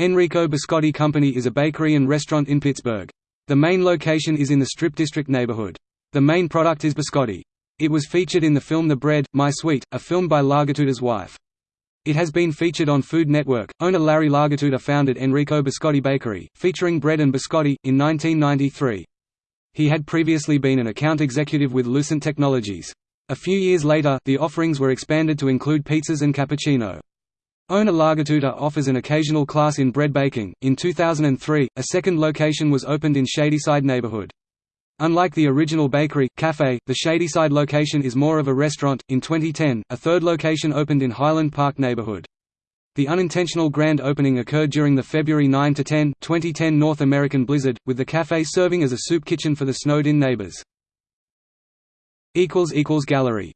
Enrico Biscotti Company is a bakery and restaurant in Pittsburgh. The main location is in the Strip District neighborhood. The main product is biscotti. It was featured in the film The Bread, My Sweet, a film by Lagattuta's wife. It has been featured on Food Network. Owner Larry Lagattuta founded Enrico Biscotti Bakery, featuring bread and biscotti, in 1993. He had previously been an account executive with Lucent Technologies. A few years later, the offerings were expanded to include pizzas and cappuccino. Owner Lagattuta offers an occasional class in bread baking. In 2003, a second location was opened in Shadyside neighborhood. Unlike the original bakery, cafe, the Shadyside location is more of a restaurant. In 2010, a third location opened in Highland Park neighborhood. The unintentional grand opening occurred during the February 9 to 10, 2010 North American blizzard, with the cafe serving as a soup kitchen for the snowed-in neighbors. equals equals Gallery